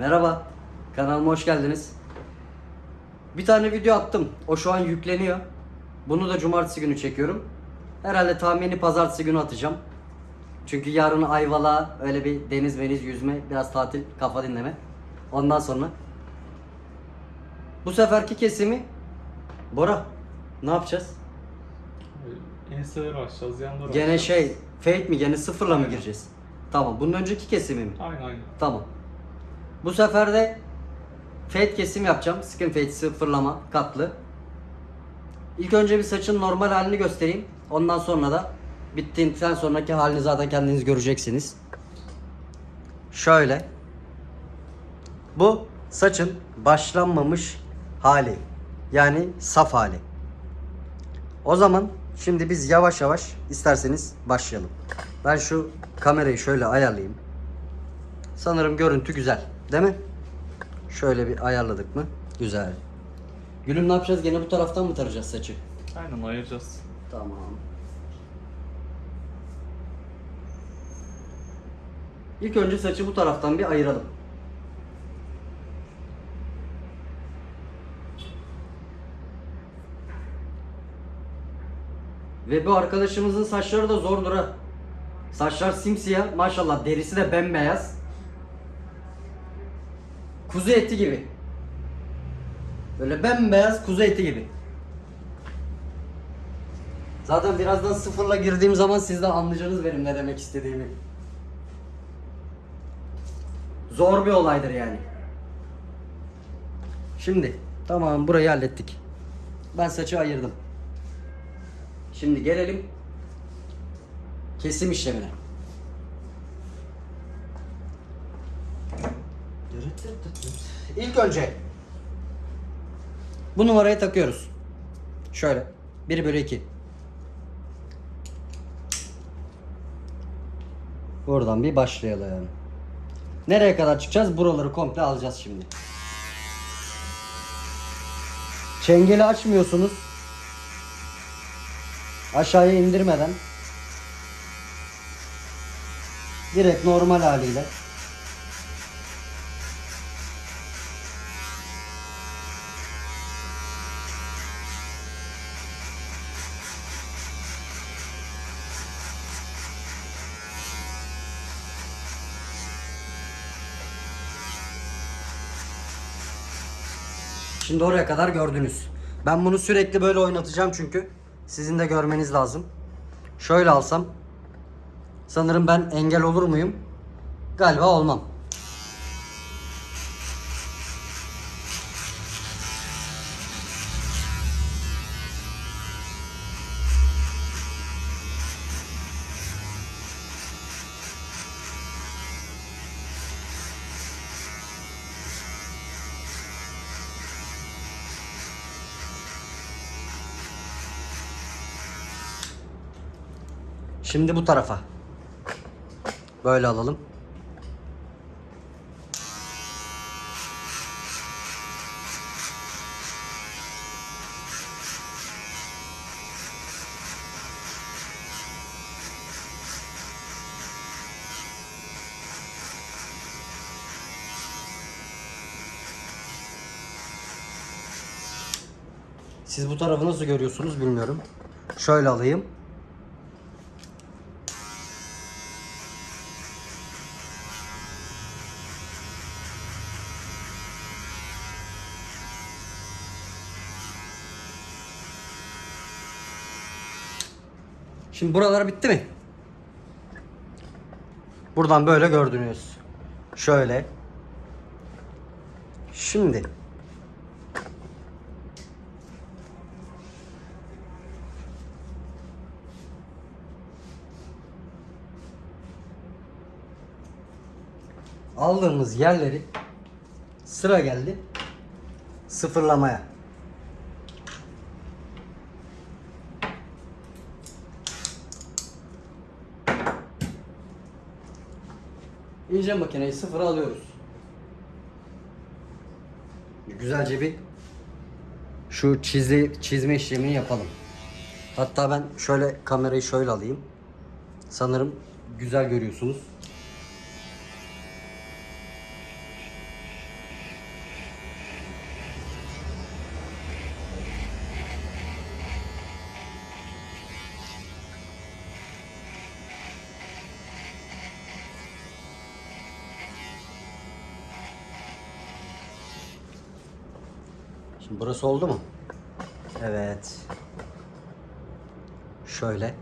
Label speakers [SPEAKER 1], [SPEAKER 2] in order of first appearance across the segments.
[SPEAKER 1] Merhaba. Kanalıma hoş geldiniz. Bir tane video attım. O şu an yükleniyor. Bunu da cumartesi günü çekiyorum. Herhalde tahmini pazartesi günü atacağım. Çünkü yarın Ayvalık'a öyle bir deniz meniz yüzme, biraz tatil, kafa dinleme. Ondan sonra. Bu seferki kesimi Bora ne yapacağız?
[SPEAKER 2] Enseleri açacağız, yanları
[SPEAKER 1] Gene
[SPEAKER 2] açacağız.
[SPEAKER 1] şey fake mi? Gene sıfırla mı gireceğiz? Tamam. Bunun önceki kesimi mi?
[SPEAKER 2] Aynen aynen.
[SPEAKER 1] Tamam. Bu sefer de fade kesim yapacağım. Skin fade sıfırlama katlı. İlk önce bir saçın normal halini göstereyim. Ondan sonra da bittiğinden sonraki halini zaten kendiniz göreceksiniz. Şöyle. Bu saçın başlanmamış hali. Yani saf hali. O zaman şimdi biz yavaş yavaş isterseniz başlayalım. Ben şu kamerayı şöyle ayarlayayım. Sanırım görüntü güzel. Değil mi? Şöyle bir ayarladık mı? Güzel. Gülüm ne yapacağız? Gene bu taraftan mı tarayacağız saçı?
[SPEAKER 2] Aynen ayıracağız.
[SPEAKER 1] Tamam. İlk önce saçı bu taraftan bir ayıralım. Ve bu arkadaşımızın saçları da zordur ha. Saçlar simsiyah, maşallah derisi de bembeyaz. Kuzu eti gibi. Böyle bembeyaz kuzu eti gibi. Zaten birazdan sıfırla girdiğim zaman siz de anlayacaksınız benim ne demek istediğimi. Zor bir olaydır yani. Şimdi tamam burayı hallettik. Ben saçı ayırdım. Şimdi gelelim kesim işlemine. İlk önce bu numarayı takıyoruz. Şöyle 1 bölü 2. Buradan bir başlayalım. Nereye kadar çıkacağız? Buraları komple alacağız şimdi. Çengeli açmıyorsunuz. Aşağıya indirmeden. Direkt normal haliyle. Şimdi oraya kadar gördünüz. Ben bunu sürekli böyle oynatacağım çünkü sizin de görmeniz lazım. Şöyle alsam sanırım ben engel olur muyum? Galiba olmam. Şimdi bu tarafa. Böyle alalım. Siz bu tarafı nasıl görüyorsunuz bilmiyorum. Şöyle alayım. Şimdi buralar bitti mi? Buradan böyle gördünüz. Şöyle. Şimdi aldığımız yerleri sıra geldi sıfırlamaya. İnce makineyi sıfıra alıyoruz. Güzelce bir şu çizi, çizme işlemini yapalım. Hatta ben şöyle kamerayı şöyle alayım. Sanırım güzel görüyorsunuz. Şimdi burası oldu mu? Evet. Şöyle.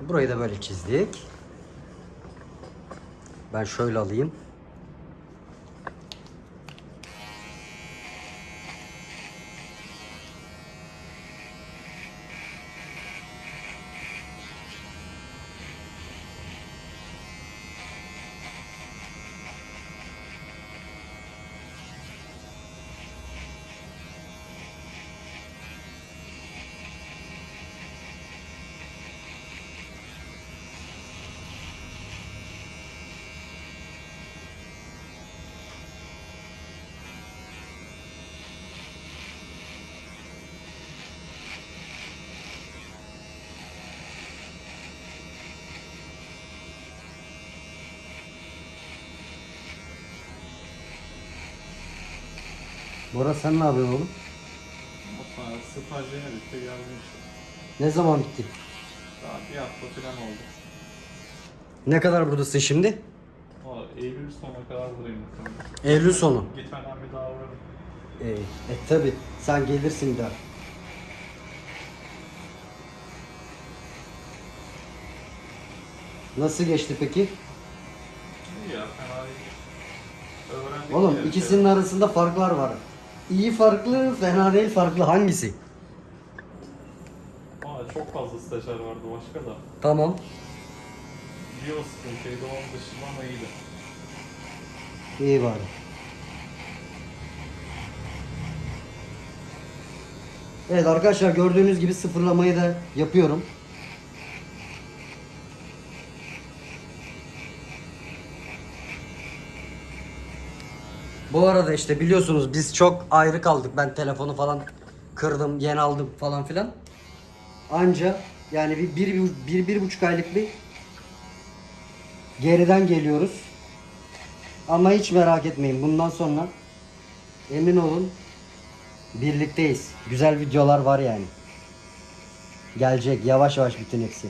[SPEAKER 1] Burayı da böyle çizdik. Ben şöyle alayım. Bora sen ne yapıyorsun oğlum?
[SPEAKER 2] Sonra stajyerine bitti geldim işte.
[SPEAKER 1] Ne zaman bitti?
[SPEAKER 2] Daha bir hafta falan oldu.
[SPEAKER 1] Ne kadar buradasın şimdi?
[SPEAKER 2] Eylül sonuna kadar buradayım.
[SPEAKER 1] Eylül sonu.
[SPEAKER 2] Gitmeden bir daha uğrarım.
[SPEAKER 1] Ee, e tabi sen gelirsin bir daha. Nasıl geçti peki?
[SPEAKER 2] İyi ya fena değil. Öğrendik
[SPEAKER 1] Oğlum
[SPEAKER 2] bir
[SPEAKER 1] ikisinin arasında farklar var. İyi farklı, fena değil farklı. Hangisi?
[SPEAKER 2] Aa, çok fazla stajyer vardı başka da.
[SPEAKER 1] Tamam.
[SPEAKER 2] O sıkıntıydı onun dışında ama iyiydi.
[SPEAKER 1] İyi bari. Evet arkadaşlar gördüğünüz gibi sıfırlamayı da yapıyorum. Bu arada işte biliyorsunuz biz çok ayrı kaldık. Ben telefonu falan kırdım, yeni aldım falan filan. Anca yani bir, bir, bir, bir, bir buçuk aylık bir geriden geliyoruz. Ama hiç merak etmeyin. Bundan sonra emin olun birlikteyiz. Güzel videolar var yani. Gelecek yavaş yavaş bütün hepsi.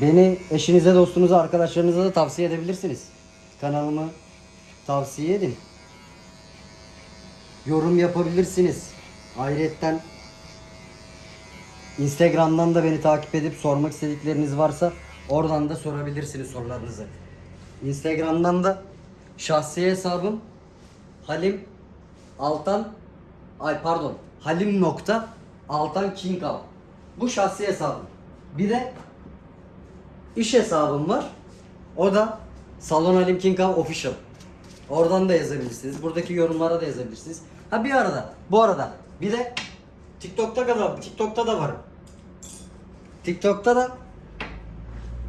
[SPEAKER 1] Beni eşinize, dostunuza, arkadaşlarınıza da tavsiye edebilirsiniz. Kanalımı tavsiye edin. Yorum yapabilirsiniz. Ayrıyetten Instagram'dan da beni takip edip sormak istedikleriniz varsa oradan da sorabilirsiniz sorularınızı. Instagram'dan da şahsi hesabım Halim Altan ay pardon Halim nokta Altan Kingal. Bu şahsi hesabım. Bir de iş hesabım var. O da Salon Halim Kingal Official. Oradan da yazabilirsiniz. Buradaki yorumlara da yazabilirsiniz. Ha bir arada. Bu arada bir de TikTok'ta da TikTok'ta da varım. TikTok'ta da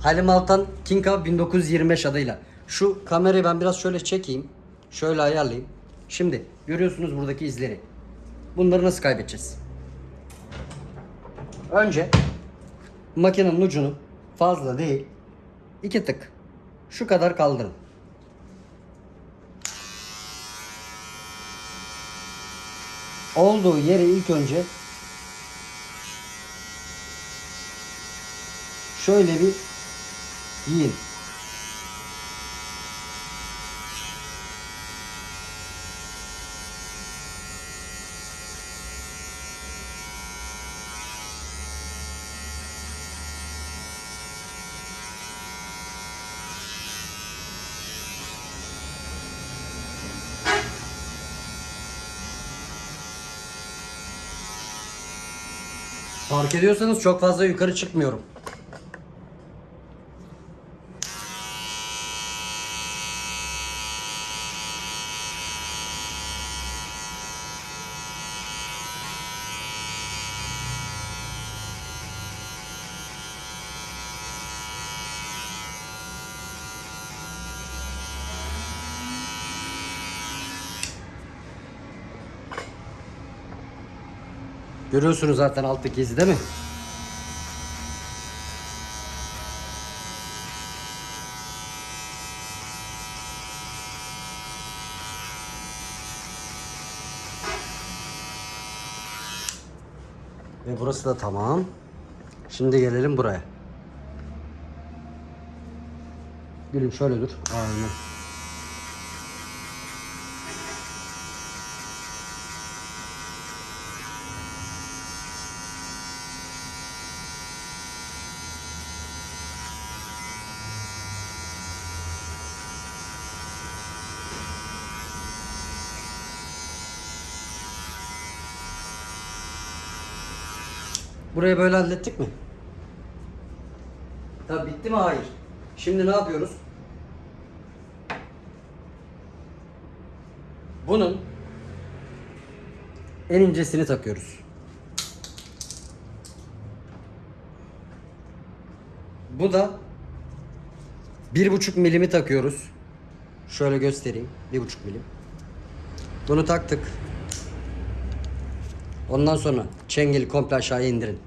[SPEAKER 1] Halim Altan King Up 1925 adıyla. Şu kamerayı ben biraz şöyle çekeyim. Şöyle ayarlayayım. Şimdi görüyorsunuz buradaki izleri. Bunları nasıl kaybedeceğiz? Önce makinenin ucunu fazla değil iki tık şu kadar kaldırın. Olduğu yeri ilk önce şöyle bir yiyin. Ediyorsanız çok fazla yukarı çıkmıyorum. Görüyorsunuz zaten alttaki izi değil mi? Ve burası da tamam. Şimdi gelelim buraya. Gülüm şöyle dur. Aynen. Burayı böyle hallettik mi? Tabii bitti mi? Hayır. Şimdi ne yapıyoruz? Bunun en incesini takıyoruz. Bu da bir buçuk milimi takıyoruz. Şöyle göstereyim. Bir buçuk milim. Bunu taktık. Ondan sonra çengeli komple aşağıya indirin.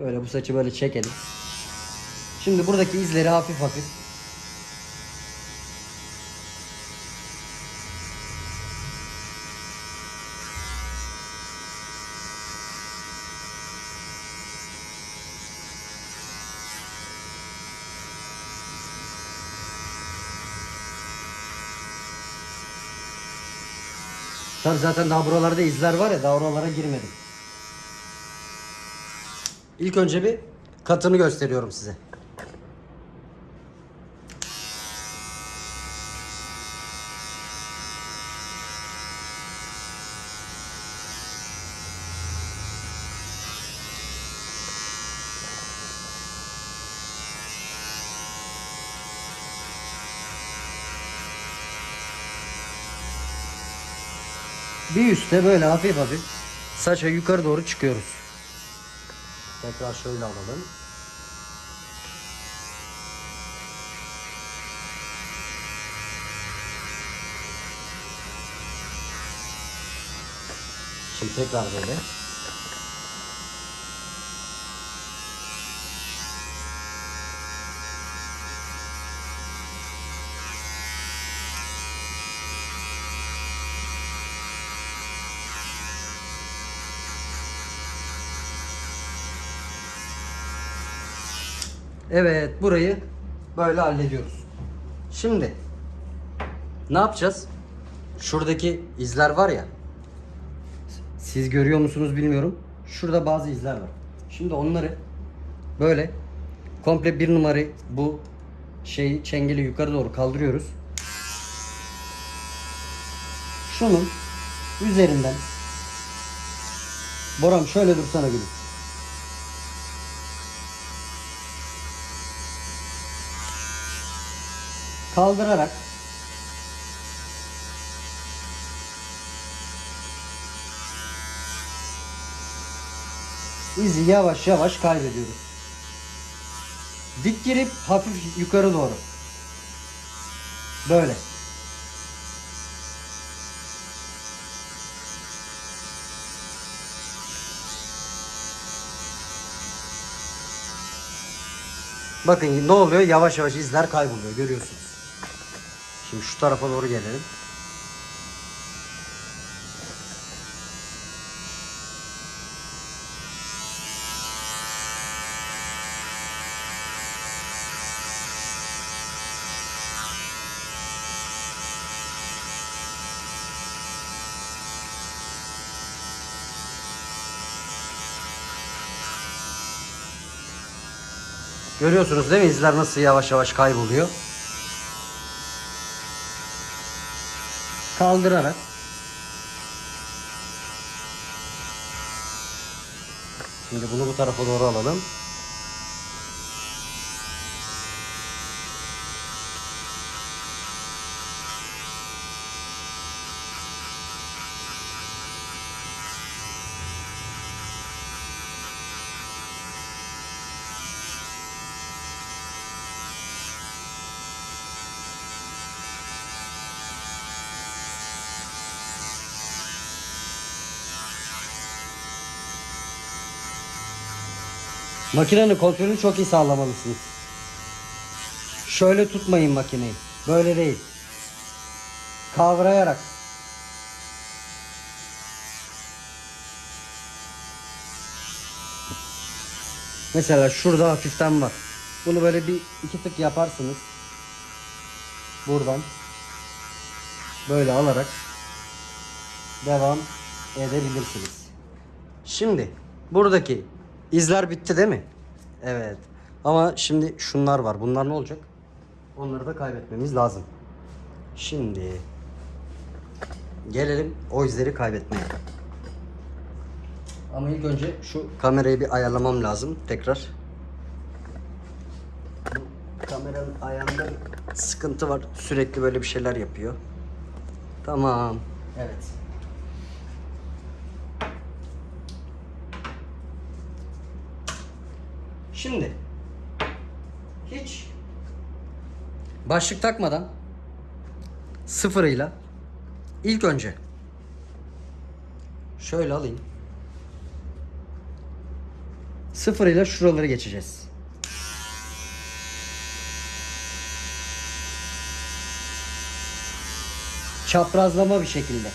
[SPEAKER 1] Böyle bu saçı böyle çekelim. Şimdi buradaki izleri hafif hafif Tabii zaten daha buralarda izler var ya daha oralara girmedim. İlk önce bir katını gösteriyorum size. Üstte böyle hafif hafif saça yukarı doğru çıkıyoruz. Tekrar şöyle alalım. Şimdi tekrar böyle. Evet burayı böyle hallediyoruz. Şimdi ne yapacağız? Şuradaki izler var ya. Siz görüyor musunuz bilmiyorum. Şurada bazı izler var. Şimdi onları böyle komple bir numarayı bu şeyi çengeli yukarı doğru kaldırıyoruz. Şunun üzerinden Boram şöyle dursana gülüm. Kaldırarak izi yavaş yavaş kaybediyoruz. Dik girip hafif yukarı doğru. Böyle. Bakın ne oluyor? Yavaş yavaş izler kayboluyor. Görüyorsunuz. Şimdi şu tarafa doğru gelelim. Görüyorsunuz değil mi? İzler nasıl yavaş yavaş kayboluyor. Kaldırarak Şimdi bunu bu tarafa doğru alalım. Makinenin kontrolünü çok iyi sağlamalısınız. Şöyle tutmayın makineyi. Böyle değil. Kavrayarak. Mesela şurada hafiften var. Bunu böyle bir iki tık yaparsınız. Buradan. Böyle alarak devam edebilirsiniz. Şimdi buradaki izler bitti değil mi? Evet. Ama şimdi şunlar var. Bunlar ne olacak? Onları da kaybetmemiz lazım. Şimdi gelelim o izleri kaybetmeye. Ama ilk önce şu kamerayı bir ayarlamam lazım tekrar. Bu kameranın ayağında sıkıntı var. Sürekli böyle bir şeyler yapıyor. Tamam. Evet. Şimdi hiç başlık takmadan sıfırıyla ilk önce şöyle alayım. Sıfırıyla şuraları geçeceğiz. Çaprazlama bir şekilde.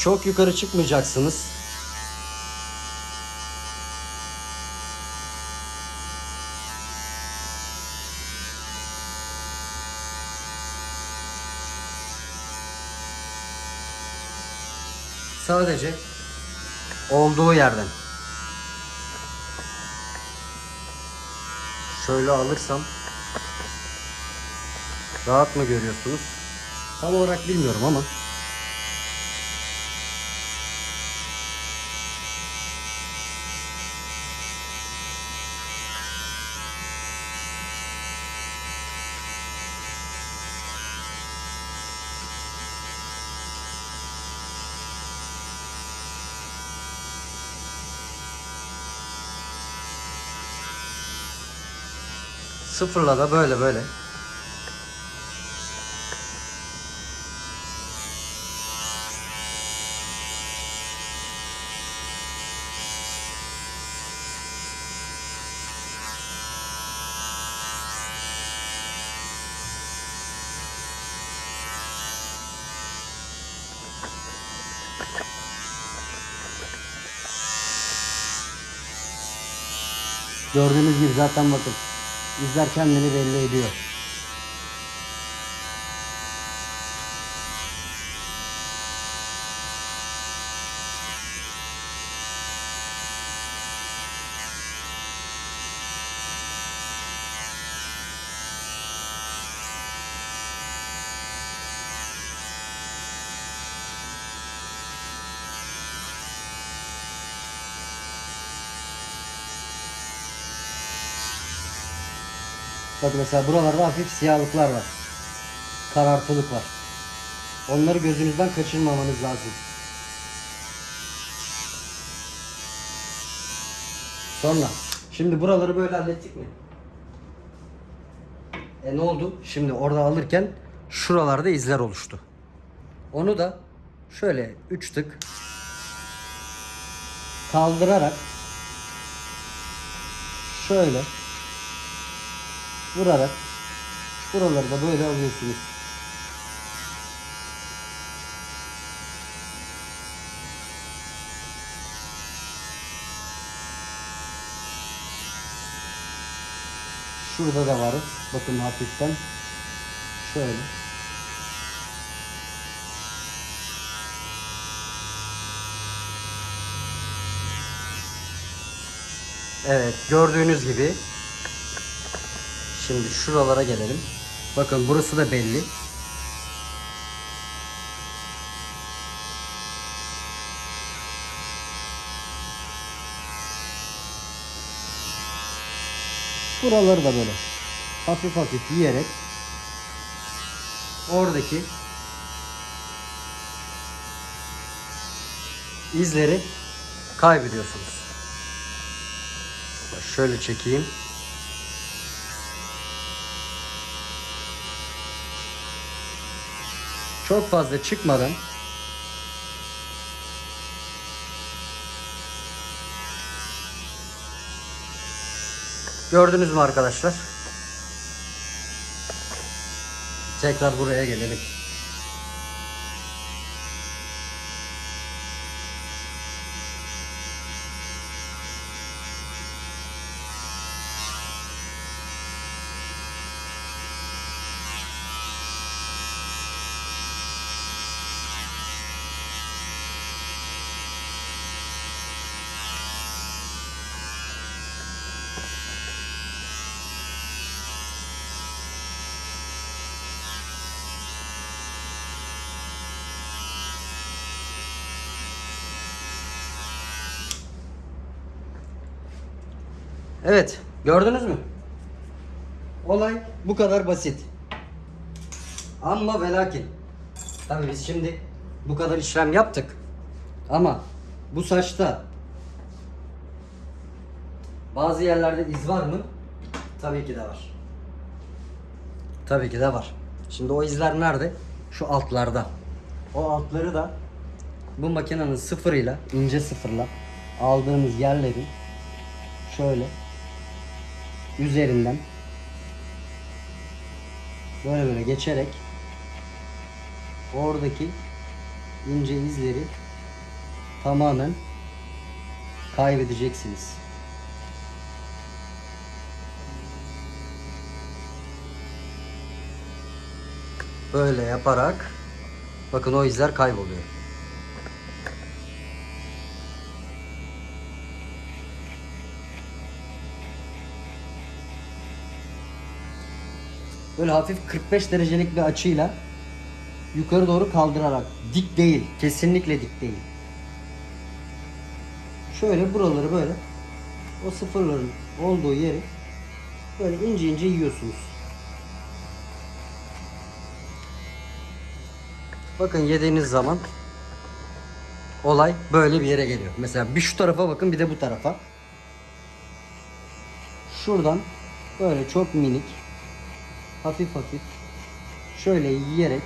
[SPEAKER 1] Çok yukarı çıkmayacaksınız. Sadece olduğu yerden. Şöyle alırsam rahat mı görüyorsunuz? Tam olarak bilmiyorum ama Sıfırla da böyle böyle. Gördüğünüz gibi zaten bakın. İzler kendini belli ediyor. Bak mesela buralarda hafif siyahlıklar var. Karartılık var. Onları gözünüzden kaçırmamanız lazım. Sonra şimdi buraları böyle hallettik mi? E ne oldu? Şimdi orada alırken şuralarda izler oluştu. Onu da şöyle 3 tık kaldırarak şöyle vurarak buraları da böyle alıyorsunuz. Şurada da var. Bakın hafiften. Şöyle. Evet gördüğünüz gibi Şimdi şuralara gelelim. Bakın burası da belli. Buraları da böyle hafif hafif yiyerek oradaki izleri kaybediyorsunuz. Şöyle çekeyim. Çok fazla çıkmadan Gördünüz mü arkadaşlar? Tekrar buraya gelelim. Evet, gördünüz mü? Olay bu kadar basit. Ama ve lakin. Tabii biz şimdi bu kadar işlem yaptık. Ama bu saçta bazı yerlerde iz var mı? Tabii ki de var. Tabii ki de var. Şimdi o izler nerede? Şu altlarda. O altları da bu makinenin sıfırıyla, ince sıfırla aldığımız yerlerin şöyle üzerinden böyle böyle geçerek oradaki ince izleri tamamen kaybedeceksiniz. Böyle yaparak bakın o izler kayboluyor. Böyle hafif 45 derecelik bir açıyla yukarı doğru kaldırarak dik değil, kesinlikle dik değil. Şöyle buraları böyle o sıfırların olduğu yeri böyle ince ince yiyorsunuz. Bakın yediğiniz zaman olay böyle bir yere geliyor. Mesela bir şu tarafa bakın bir de bu tarafa. Şuradan böyle çok minik hafif hafif şöyle yiyerek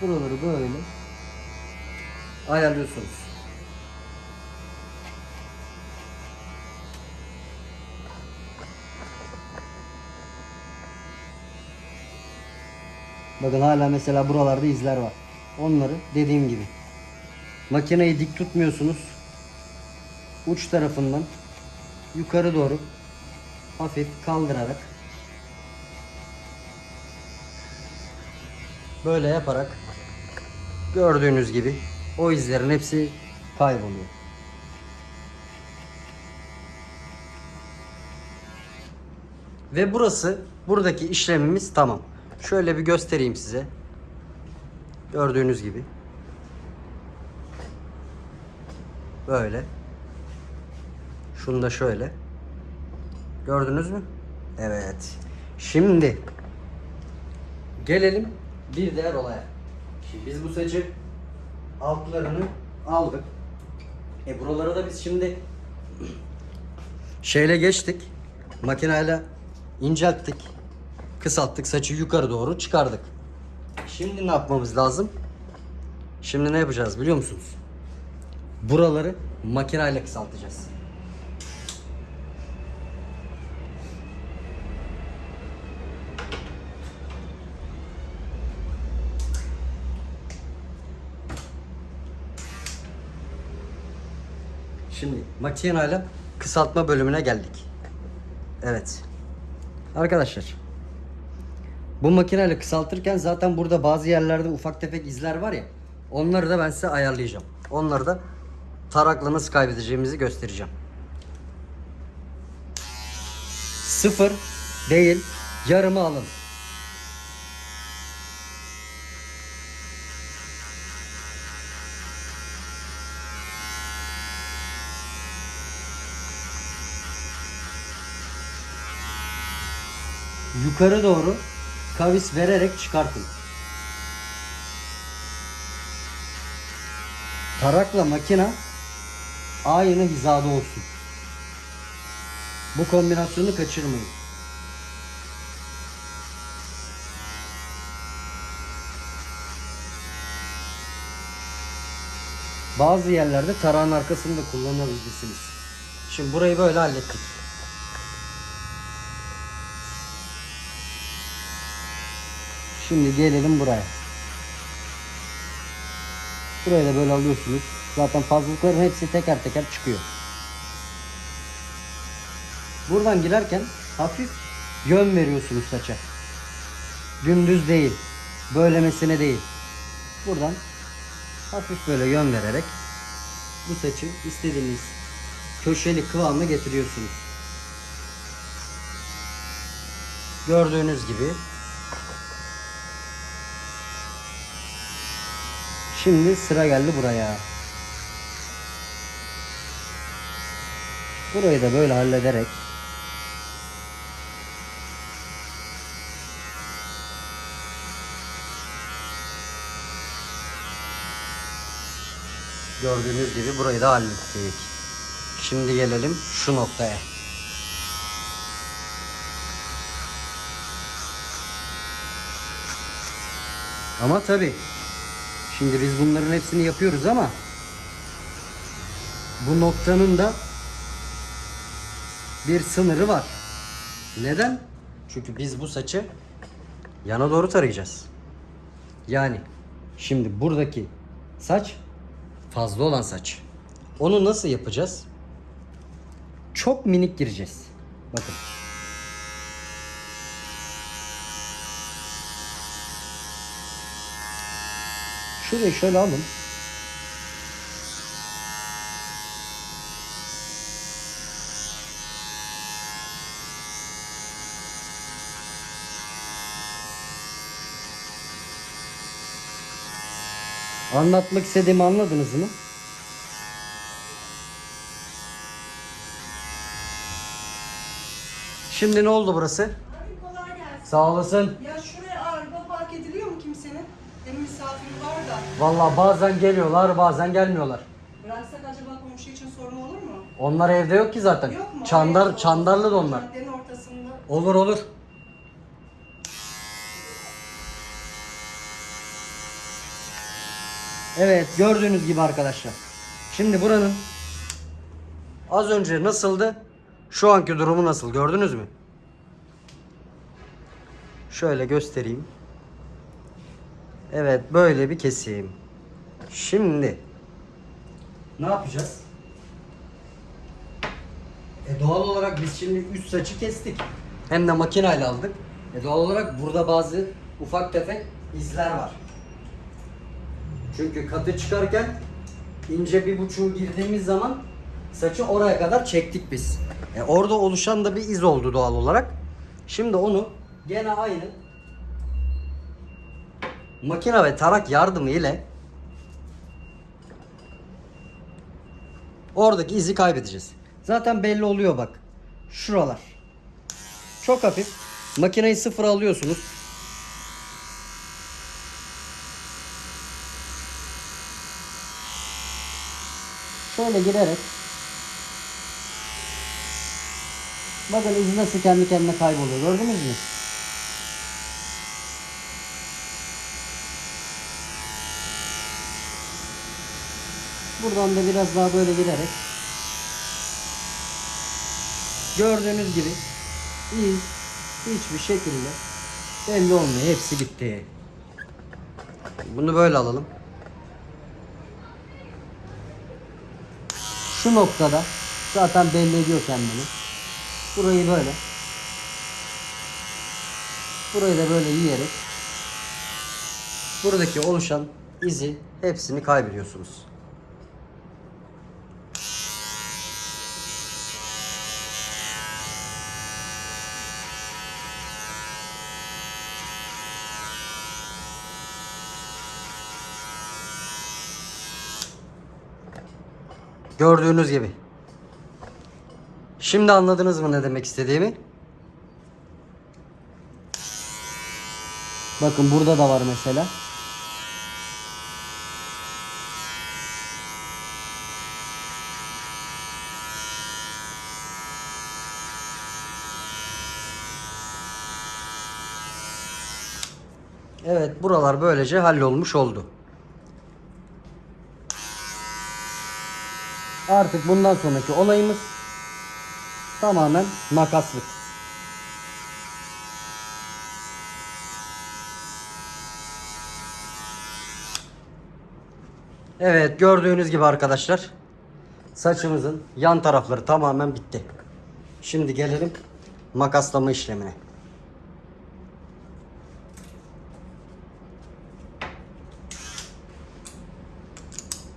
[SPEAKER 1] buraları böyle ayarlıyorsunuz. Bakın hala mesela buralarda izler var. Onları dediğim gibi makineyi dik tutmuyorsunuz. Uç tarafından yukarı doğru hafif kaldırarak böyle yaparak gördüğünüz gibi o izlerin hepsi kayboluyor. Ve burası buradaki işlemimiz tamam. Şöyle bir göstereyim size. Gördüğünüz gibi. Böyle. Şunu da şöyle. Gördünüz mü? Evet. Şimdi gelelim bir diğer olaya. Şimdi biz bu saçı altlarını aldık. E buralara da biz şimdi şeyle geçtik. Makineyle incelttik. Kısalttık saçı yukarı doğru çıkardık. Şimdi ne yapmamız lazım? Şimdi ne yapacağız biliyor musunuz? Buraları makineyle kısaltacağız. Şimdi makineyle kısaltma bölümüne geldik. Evet. Arkadaşlar. Bu makineyle kısaltırken zaten burada bazı yerlerde ufak tefek izler var ya. Onları da ben size ayarlayacağım. Onları da tarakla nasıl kaybedeceğimizi göstereceğim. Sıfır değil yarımı alın. Yukarı doğru kavis vererek çıkartın. Tarakla makina aynı hizada olsun. Bu kombinasyonu kaçırmayın. Bazı yerlerde tarağın arkasını da kullanabilirsiniz. Şimdi burayı böyle hallettik. Şimdi gelelim buraya. Burayı da böyle alıyorsunuz. Zaten fazlalıkların hepsi teker teker çıkıyor. Buradan girerken hafif yön veriyorsunuz saça. Dümdüz değil. Böylemesine değil. Buradan hafif böyle yön vererek bu saçı istediğiniz köşeli kıvamına getiriyorsunuz. Gördüğünüz gibi Şimdi sıra geldi buraya. Burayı da böyle hallederek Gördüğünüz gibi burayı da hallettik. Şimdi gelelim şu noktaya. Ama tabi şimdi biz bunların hepsini yapıyoruz ama bu noktanın da bir sınırı var. Neden? Çünkü biz bu saçı yana doğru tarayacağız. Yani şimdi buradaki saç fazla olan saç. Onu nasıl yapacağız? Çok minik gireceğiz. Bakın. Şurayı şöyle alın. Anlatmak istediğimi anladınız mı? Şimdi ne oldu burası?
[SPEAKER 3] Abi kolay gelsin.
[SPEAKER 1] Sağ olasın. Vallahi bazen geliyorlar, bazen gelmiyorlar.
[SPEAKER 3] Bıraksak acaba komşu için sorun olur mu?
[SPEAKER 1] Onlar evde yok ki zaten.
[SPEAKER 3] Yok mu?
[SPEAKER 1] Çandar,
[SPEAKER 3] Oraya-
[SPEAKER 1] çandarlı da onlar.
[SPEAKER 3] Caddenin ortasında.
[SPEAKER 1] Olur olur. Evet gördüğünüz gibi arkadaşlar. Şimdi buranın az önce nasıldı? Şu anki durumu nasıl gördünüz mü? Şöyle göstereyim. Evet böyle bir kesim. Şimdi ne yapacağız? E doğal olarak biz şimdi üst saçı kestik. Hem de makineyle aldık. E doğal olarak burada bazı ufak tefek izler var. Çünkü katı çıkarken ince bir buçuğu girdiğimiz zaman saçı oraya kadar çektik biz. E orada oluşan da bir iz oldu doğal olarak. Şimdi onu gene aynı makine ve tarak yardımı ile Oradaki izi kaybedeceğiz. Zaten belli oluyor bak. Şuralar. Çok hafif. Makineyi sıfır alıyorsunuz. Şöyle girerek Bakın iz nasıl kendi kendine kayboluyor. Gördünüz mü? Buradan da biraz daha böyle girerek gördüğünüz gibi iz hiçbir şekilde belli olmuyor. Hepsi gitti. Bunu böyle alalım. Şu noktada zaten belli ediyor kendini. Burayı böyle. Burayı da böyle yiyerek buradaki oluşan izi hepsini kaybediyorsunuz. Gördüğünüz gibi. Şimdi anladınız mı ne demek istediğimi? Bakın burada da var mesela. Evet buralar böylece hallolmuş oldu. Artık bundan sonraki olayımız tamamen makaslık. Evet gördüğünüz gibi arkadaşlar saçımızın yan tarafları tamamen bitti. Şimdi gelelim makaslama işlemine.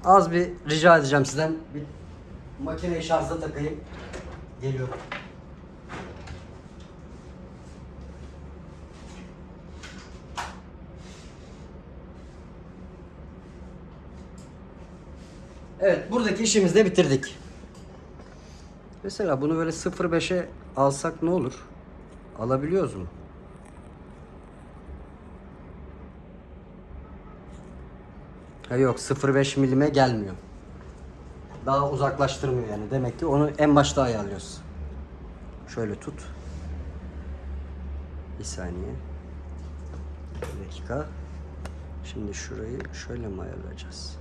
[SPEAKER 1] Az bir rica edeceğim sizden. Bir makineyi şarja takayım. Geliyor. Evet buradaki işimizi de bitirdik. Mesela bunu böyle 0.5'e alsak ne olur? Alabiliyoruz mu? Ha yok 0.5 milime gelmiyor. Daha uzaklaştırmıyor yani. Demek ki onu en başta ayarlıyoruz. Şöyle tut. Bir saniye. Bir dakika. Şimdi şurayı şöyle mi ayarlayacağız?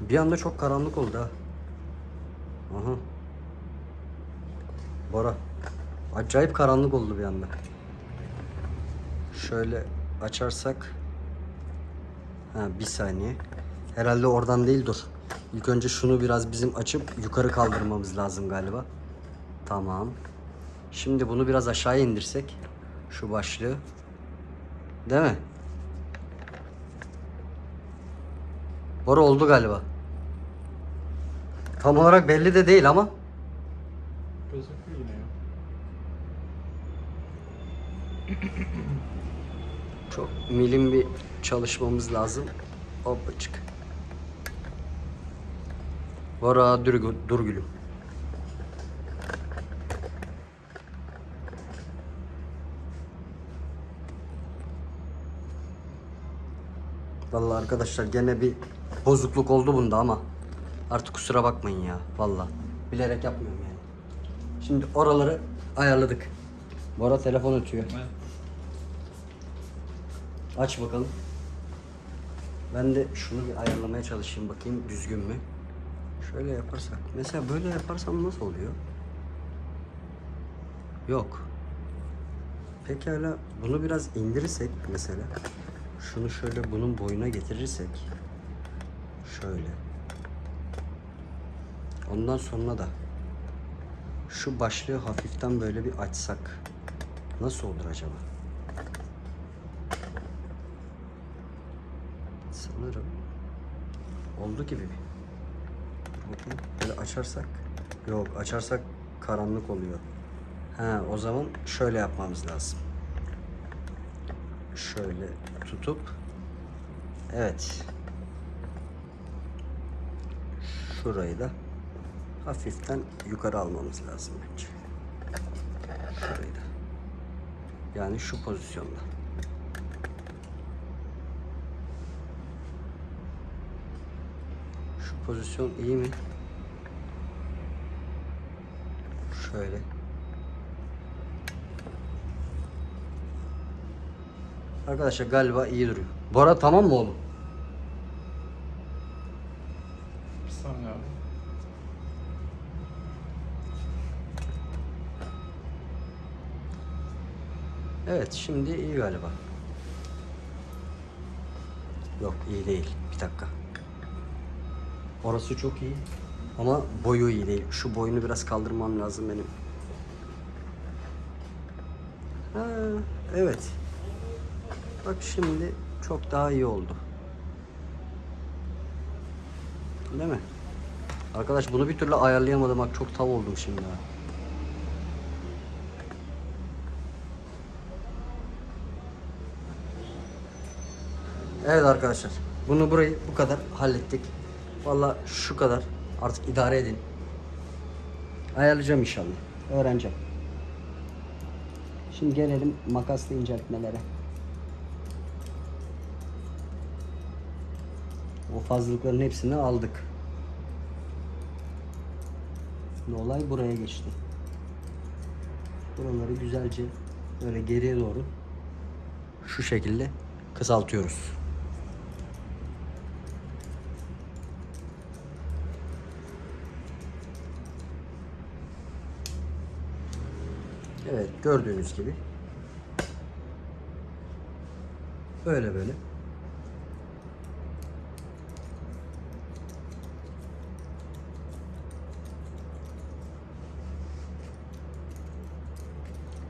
[SPEAKER 1] Bir anda çok karanlık oldu ha. Aha. Bora. Acayip karanlık oldu bir anda. Şöyle açarsak. Ha bir saniye. Herhalde oradan değil dur. İlk önce şunu biraz bizim açıp yukarı kaldırmamız lazım galiba. Tamam. Şimdi bunu biraz aşağıya indirsek. Şu başlığı. Değil mi? Bora oldu galiba. Tam olarak belli de değil ama.
[SPEAKER 2] Gözüküyor yine ya.
[SPEAKER 1] Çok milim bir çalışmamız lazım. Hoppacık. Bora dur, dur gülüm. Vallahi arkadaşlar gene bir bozukluk oldu bunda ama artık kusura bakmayın ya vallahi bilerek yapmıyorum yani. Şimdi oraları ayarladık. Bora telefon ötüyor.
[SPEAKER 2] Evet.
[SPEAKER 1] Aç bakalım. Ben de şunu bir ayarlamaya çalışayım bakayım düzgün mü? Şöyle yaparsak. Mesela böyle yaparsam nasıl oluyor? Yok. Pekala bunu biraz indirirsek mesela. Şunu şöyle bunun boyuna getirirsek. Şöyle. Ondan sonra da şu başlığı hafiften böyle bir açsak. Nasıl olur acaba? Sanırım oldu gibi bir. Bakın böyle açarsak yok açarsak karanlık oluyor. Ha o zaman şöyle yapmamız lazım. Şöyle tutup evet şurayı da hafiften yukarı almamız lazım bence. Şurayı da. Yani şu pozisyonda. Şu pozisyon iyi mi? Şöyle. Arkadaşlar galiba iyi duruyor. Bora tamam mı oğlum?
[SPEAKER 2] Bir saniye abi.
[SPEAKER 1] Evet şimdi iyi galiba. Yok iyi değil. Bir dakika. Orası çok iyi. Ama boyu iyi değil. Şu boyunu biraz kaldırmam lazım benim. Ha, evet. Bak şimdi çok daha iyi oldu. Değil mi? Arkadaş bunu bir türlü ayarlayamadım. Bak çok tav oldum şimdi ha. Evet arkadaşlar. Bunu burayı bu kadar hallettik. Valla şu kadar. Artık idare edin. Ayarlayacağım inşallah. Öğreneceğim. Şimdi gelelim makaslı inceltmelere. O fazlalıkların hepsini aldık. Şimdi olay buraya geçti. Buraları güzelce böyle geriye doğru şu şekilde kısaltıyoruz. Gördüğünüz gibi. Böyle böyle.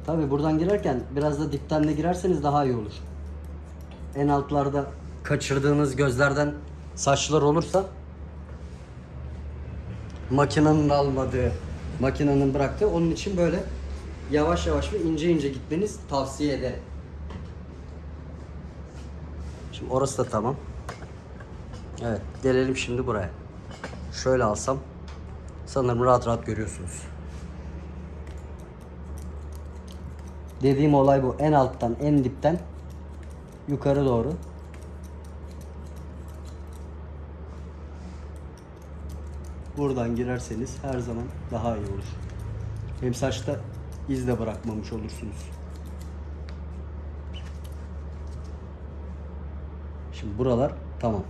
[SPEAKER 1] Tabi buradan girerken biraz da dipten de girerseniz daha iyi olur. En altlarda kaçırdığınız gözlerden saçlar olursa makinenin almadığı, makinenin bıraktığı onun için böyle yavaş yavaş ve ince ince gitmeniz tavsiye ederim. Şimdi orası da tamam. Evet, gelelim şimdi buraya. Şöyle alsam sanırım rahat rahat görüyorsunuz. Dediğim olay bu. En alttan, en dipten yukarı doğru. Buradan girerseniz her zaman daha iyi olur. Hem saçta iz de bırakmamış olursunuz. Şimdi buralar tamam.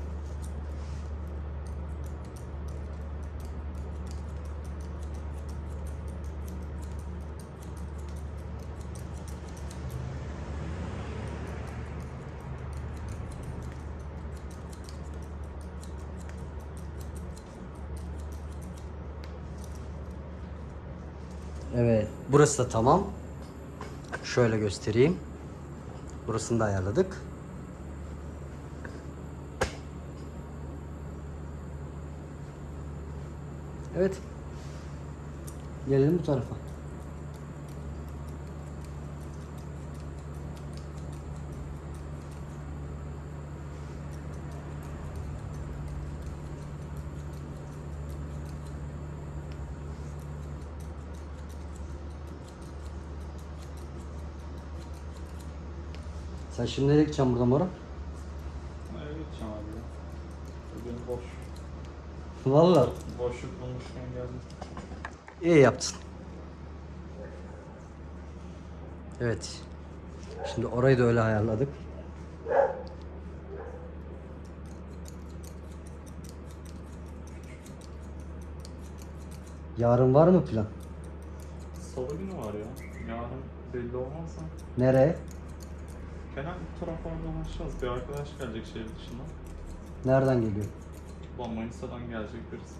[SPEAKER 1] Evet, burası da tamam. Şöyle göstereyim. Burasını da ayarladık. Evet. Gelelim bu tarafa. Sen şimdi nereye gideceksin buradan Bora?
[SPEAKER 2] Nereye gideceğim abi ya? Bugün boş.
[SPEAKER 1] Vallahi.
[SPEAKER 2] Boşluk bulmuşken geldim.
[SPEAKER 1] İyi yaptın. Evet. Şimdi orayı da öyle ayarladık. Yarın var mı plan?
[SPEAKER 2] Salı günü var ya. Yarın belli olmazsa.
[SPEAKER 1] Nereye?
[SPEAKER 2] Dolaşacağız. Bir arkadaş gelecek şehir dışından.
[SPEAKER 1] Nereden geliyor?
[SPEAKER 2] Ulan Manisa'dan gelecek birisi.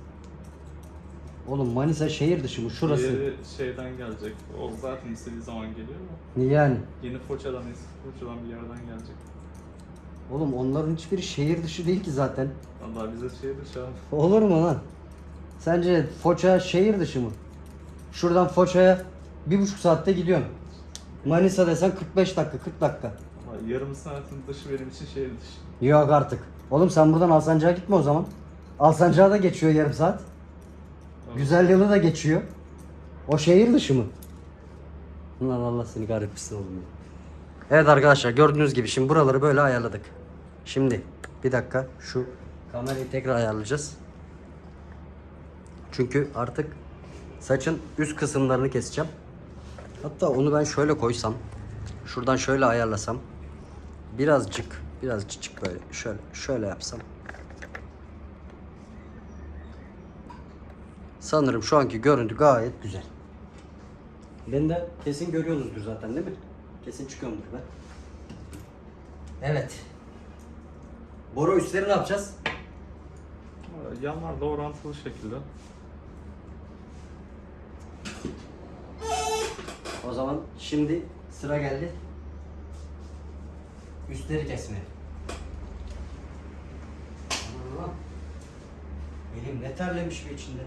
[SPEAKER 1] Oğlum Manisa şehir dışı mı? Şurası.
[SPEAKER 2] Diğeri şeyden gelecek. O zaten istediği zaman geliyor da.
[SPEAKER 1] Yani.
[SPEAKER 2] Yeni Foça'dan, eski Foça'dan bir yerden gelecek.
[SPEAKER 1] Oğlum onların hiçbiri şehir dışı değil ki zaten.
[SPEAKER 2] Vallahi bize şehir dışı abi.
[SPEAKER 1] Olur mu lan? Sence Foça şehir dışı mı? Şuradan Foça'ya bir buçuk saatte gidiyorsun. Manisa desen 45 dakika, 40 dakika.
[SPEAKER 2] Yarım saatin dışı benim için şehir dışı.
[SPEAKER 1] Yok artık. Oğlum sen buradan Alsancak'a gitme o zaman. Alsancak'a da geçiyor yarım saat. Güzel yılı da geçiyor. O şehir dışı mı? Ulan Allah seni kahretmesin oğlum ya. Evet arkadaşlar gördüğünüz gibi şimdi buraları böyle ayarladık. Şimdi bir dakika şu kamerayı tekrar ayarlayacağız. Çünkü artık saçın üst kısımlarını keseceğim. Hatta onu ben şöyle koysam. Şuradan şöyle ayarlasam. Birazcık, birazcık böyle şöyle şöyle yapsam. Sanırım şu anki görüntü gayet güzel. Ben de kesin görüyorsunuzdur zaten değil mi? Kesin çıkıyorumdur ben. Evet. Boru üstleri ne yapacağız?
[SPEAKER 2] Yanlarda orantılı şekilde.
[SPEAKER 1] O zaman şimdi sıra geldi. Üstleri kesmeye. Allah. Elim ne terlemiş bir içinde.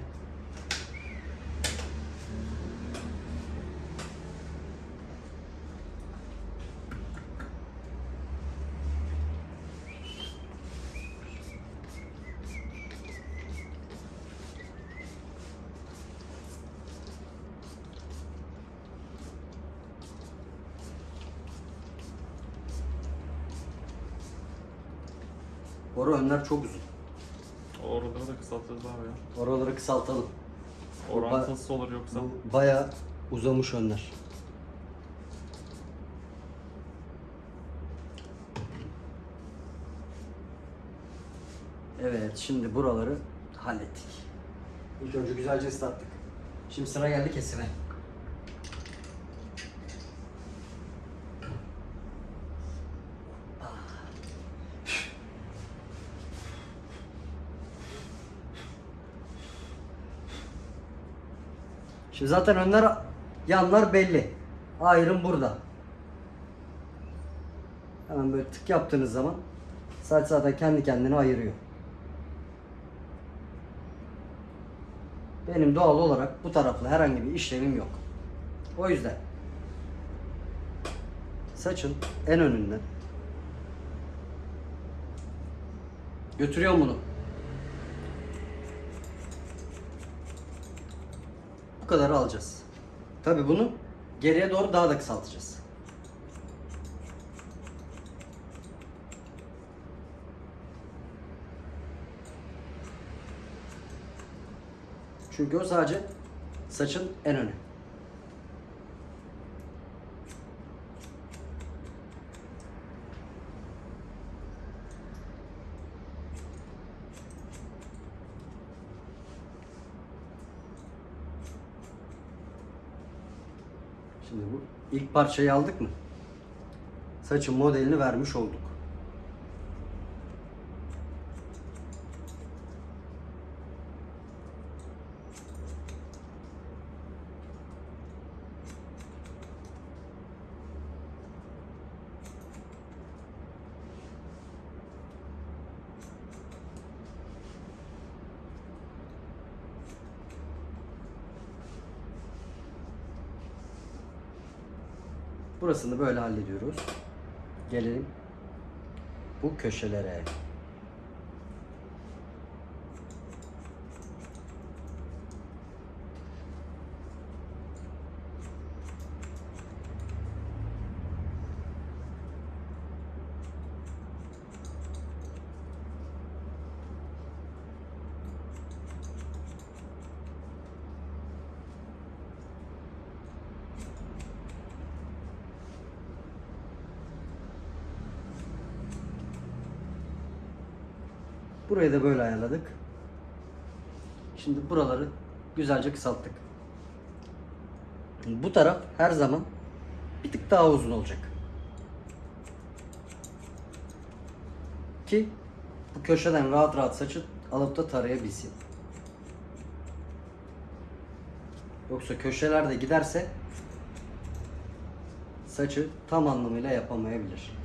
[SPEAKER 1] Önler çok uzun.
[SPEAKER 2] Oraları da kısaltırız abi ya.
[SPEAKER 1] Oraları kısaltalım.
[SPEAKER 2] Orantısız olur yoksa.
[SPEAKER 1] Bu bayağı uzamış önler. Evet, şimdi buraları hallettik. İlk önce güzelce ıslattık. Şimdi sıra geldi kesime. Şimdi zaten önler yanlar belli. Ayrım burada. Hemen böyle tık yaptığınız zaman saç zaten kendi kendine ayırıyor. Benim doğal olarak bu tarafla herhangi bir işlemim yok. O yüzden saçın en önünden götürüyorum bunu. Kadar alacağız. Tabi bunu geriye doğru daha da kısaltacağız. Çünkü o sadece saçın en önü. Şimdi bu ilk parçayı aldık mı? Saçın modelini vermiş olduk. Burasını böyle hallediyoruz. Gelelim bu köşelere. Burayı da böyle ayarladık. Şimdi buraları güzelce kısalttık. Bu taraf her zaman bir tık daha uzun olacak. Ki bu köşeden rahat rahat saçı alıp da tarayabilsin. Yoksa köşelerde giderse saçı tam anlamıyla yapamayabilir.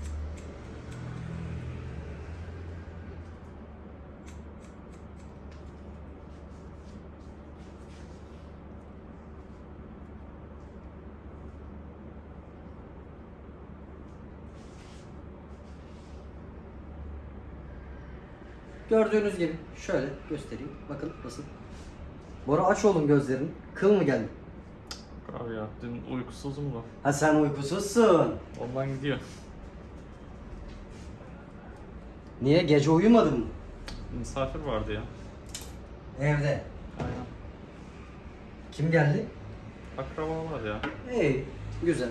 [SPEAKER 1] Gördüğünüz gibi şöyle göstereyim. Bakın nasıl. Bora aç oğlum gözlerini. Kıl mı geldi?
[SPEAKER 2] Abi ya dün uykusuzum da.
[SPEAKER 1] Ha sen uykusuzsun.
[SPEAKER 2] Ondan gidiyor.
[SPEAKER 1] Niye? Gece uyumadın mı?
[SPEAKER 2] Misafir vardı ya.
[SPEAKER 1] Evde.
[SPEAKER 2] Aynen.
[SPEAKER 1] Kim geldi?
[SPEAKER 2] Akrabalar ya.
[SPEAKER 1] İyi. Güzel.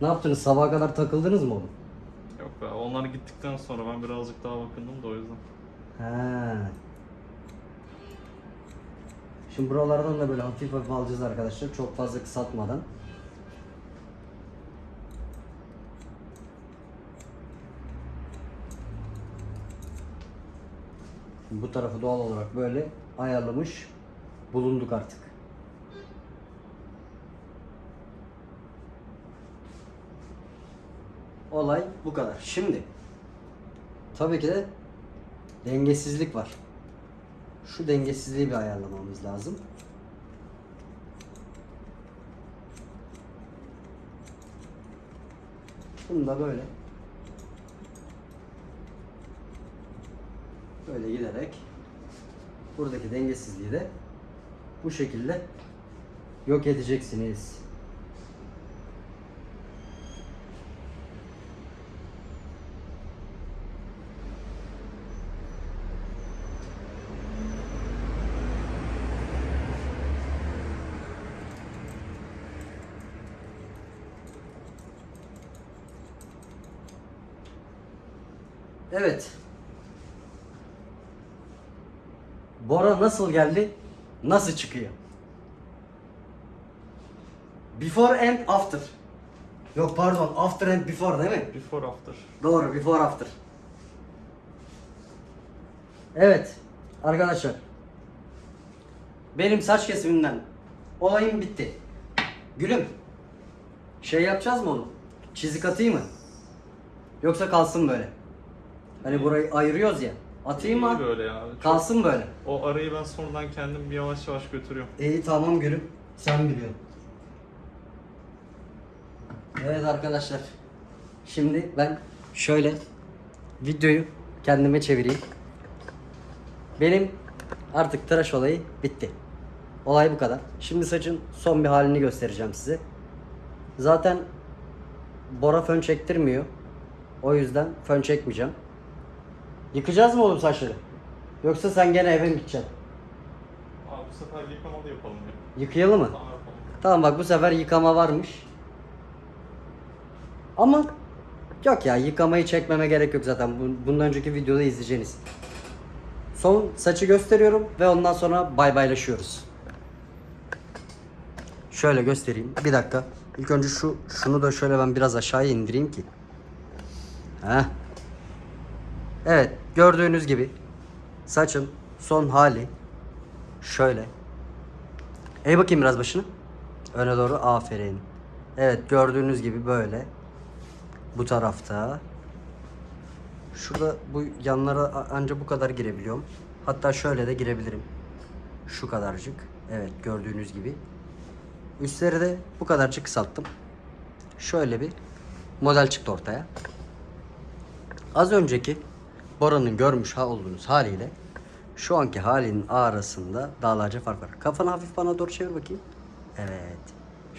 [SPEAKER 1] Ne yaptınız? Sabaha kadar takıldınız mı oğlum?
[SPEAKER 2] Yok be onlar gittikten sonra ben birazcık daha bakındım da o yüzden.
[SPEAKER 1] Ha. Şimdi buralardan da böyle hafif hafif alacağız arkadaşlar. Çok fazla kısaltmadan. Bu tarafı doğal olarak böyle ayarlamış bulunduk artık. Olay bu kadar. Şimdi tabii ki de dengesizlik var. Şu dengesizliği bir ayarlamamız lazım. Bunu da böyle böyle giderek buradaki dengesizliği de bu şekilde yok edeceksiniz. Evet. Bora nasıl geldi? Nasıl çıkıyor? Before and after. Yok pardon, after and before değil mi?
[SPEAKER 2] Before after.
[SPEAKER 1] Doğru, before after. Evet, arkadaşlar. Benim saç kesimimden olayım bitti. Gülüm. Şey yapacağız mı oğlum? Çizik atayım mı? Yoksa kalsın böyle. Hani burayı ayırıyoruz ya. Atayım mı?
[SPEAKER 2] Böyle ya. Çok-
[SPEAKER 1] Kalsın böyle.
[SPEAKER 2] O arayı ben sonradan kendim bir yavaş yavaş götürüyorum.
[SPEAKER 1] İyi tamam gülüm. Sen biliyorsun. Evet arkadaşlar. Şimdi ben şöyle videoyu kendime çevireyim. Benim artık tıraş olayı bitti. Olay bu kadar. Şimdi saçın son bir halini göstereceğim size. Zaten Bora fön çektirmiyor. O yüzden fön çekmeyeceğim. Yıkacağız mı oğlum saçları? Yoksa sen gene eve mi gideceksin?
[SPEAKER 2] Abi bu sefer yıkamalı yapalım ya.
[SPEAKER 1] Yıkayalım mı?
[SPEAKER 2] Tamam yapalım.
[SPEAKER 1] Tamam bak bu sefer yıkama varmış. Ama yok ya yıkamayı çekmeme gerek yok zaten. Bu- Bundan önceki videoda izleyeceğiniz. Son saçı gösteriyorum ve ondan sonra bay baylaşıyoruz. Şöyle göstereyim. Bir dakika. İlk önce şu şunu da şöyle ben biraz aşağıya indireyim ki. Heh. Evet, gördüğünüz gibi saçın son hali şöyle. Eğ bakayım biraz başını. Öne doğru aferin. Evet gördüğünüz gibi böyle. Bu tarafta. Şurada bu yanlara a- anca bu kadar girebiliyorum. Hatta şöyle de girebilirim. Şu kadarcık. Evet gördüğünüz gibi. Üstleri de bu kadarcık kısalttım. Şöyle bir model çıktı ortaya. Az önceki Bora'nın görmüş ha olduğunuz haliyle şu anki halinin arasında dağlarca fark var. Kafanı hafif bana doğru çevir bakayım. Evet.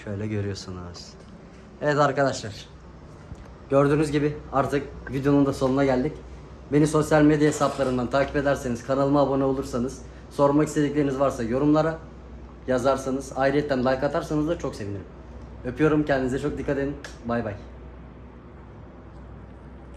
[SPEAKER 1] Şöyle görüyorsunuz. Evet arkadaşlar. Gördüğünüz gibi artık videonun da sonuna geldik. Beni sosyal medya hesaplarından takip ederseniz, kanalıma abone olursanız, sormak istedikleriniz varsa yorumlara yazarsanız, ayrıca like atarsanız da çok sevinirim. Öpüyorum kendinize çok dikkat edin. Bay bay.